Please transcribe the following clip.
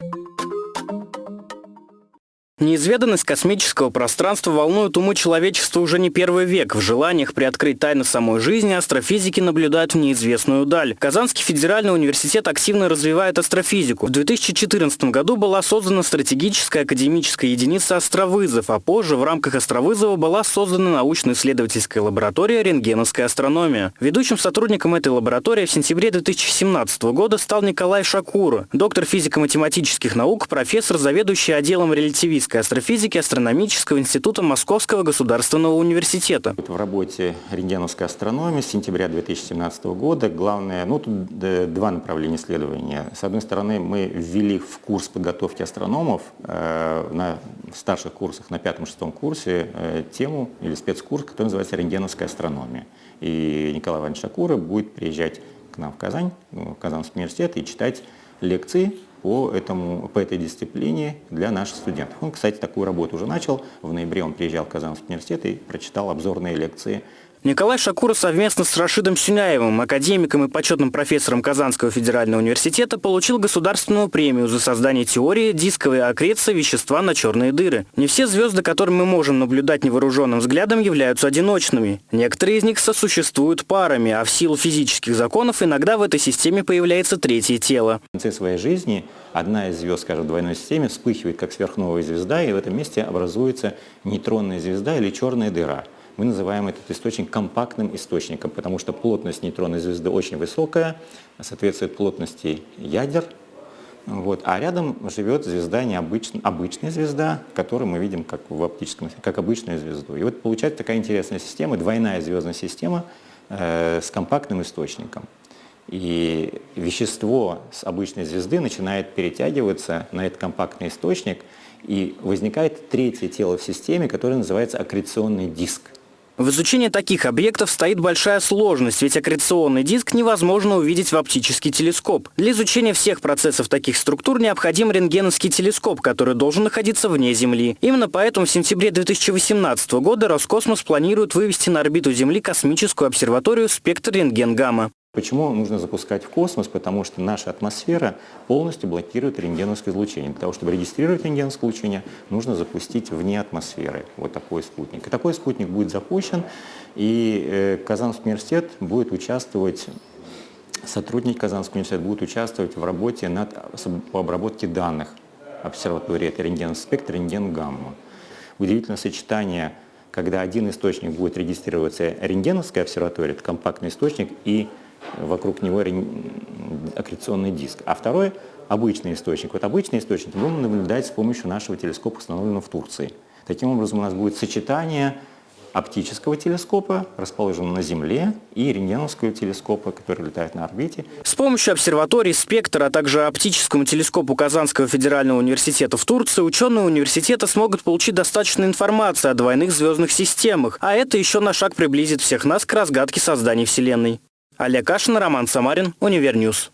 you Неизведанность космического пространства волнует умы человечества уже не первый век. В желаниях приоткрыть тайны самой жизни астрофизики наблюдают в неизвестную даль. Казанский федеральный университет активно развивает астрофизику. В 2014 году была создана стратегическая академическая единица «Островызов», а позже в рамках «Островызова» была создана научно-исследовательская лаборатория «Рентгеновская астрономия». Ведущим сотрудником этой лаборатории в сентябре 2017 года стал Николай Шакура, доктор физико-математических наук, профессор, заведующий отделом релятивистики Российской астрофизики Астрономического института Московского государственного университета. В работе рентгеновской астрономии с сентября 2017 года главное, ну тут два направления исследования. С одной стороны, мы ввели в курс подготовки астрономов э, на старших курсах, на пятом-шестом курсе, э, тему или спецкурс, который называется рентгеновская астрономия. И Николай Иванович Шакура будет приезжать к нам в Казань, в Казанский университет и читать лекции по, этому, по этой дисциплине для наших студентов. Он, кстати, такую работу уже начал. В ноябре он приезжал в Казанский университет и прочитал обзорные лекции Николай Шакура совместно с Рашидом Сюняевым, академиком и почетным профессором Казанского федерального университета, получил государственную премию за создание теории дисковой аккреции вещества на черные дыры. Не все звезды, которые мы можем наблюдать невооруженным взглядом, являются одиночными. Некоторые из них сосуществуют парами, а в силу физических законов иногда в этой системе появляется третье тело. В конце своей жизни одна из звезд, скажем, в двойной системе вспыхивает как сверхновая звезда, и в этом месте образуется нейтронная звезда или черная дыра мы называем этот источник компактным источником, потому что плотность нейтронной звезды очень высокая, соответствует плотности ядер, вот. А рядом живет звезда необычная, обычная звезда, которую мы видим как в оптическом, как обычную звезду. И вот получается такая интересная система, двойная звездная система э, с компактным источником. И вещество с обычной звезды начинает перетягиваться на этот компактный источник, и возникает третье тело в системе, которое называется аккреционный диск. В изучении таких объектов стоит большая сложность, ведь аккреционный диск невозможно увидеть в оптический телескоп. Для изучения всех процессов таких структур необходим рентгеновский телескоп, который должен находиться вне Земли. Именно поэтому в сентябре 2018 года Роскосмос планирует вывести на орбиту Земли космическую обсерваторию «Спектр рентген-гамма». Почему нужно запускать в космос? Потому что наша атмосфера полностью блокирует рентгеновское излучение. Для того, чтобы регистрировать рентгеновское излучение, нужно запустить вне атмосферы вот такой спутник. И такой спутник будет запущен, и э, Казанский университет будет участвовать сотрудники Казанского университета будут участвовать в работе над, по обработке данных обсерватории. Это рентгеновский спектр, рентген-гамма. Удивительное сочетание, когда один источник будет регистрироваться рентгеновской обсерватории, это компактный источник, и вокруг него аккреционный диск. А второй – обычный источник. Вот обычный источник мы будем наблюдать с помощью нашего телескопа, установленного в Турции. Таким образом, у нас будет сочетание оптического телескопа, расположенного на Земле, и рентгеновского телескопа, который летает на орбите. С помощью обсерватории «Спектр», а также оптическому телескопу Казанского федерального университета в Турции ученые университета смогут получить достаточно информации о двойных звездных системах, а это еще на шаг приблизит всех нас к разгадке создания Вселенной. Олег Кашин, Роман Самарин, Универньюз.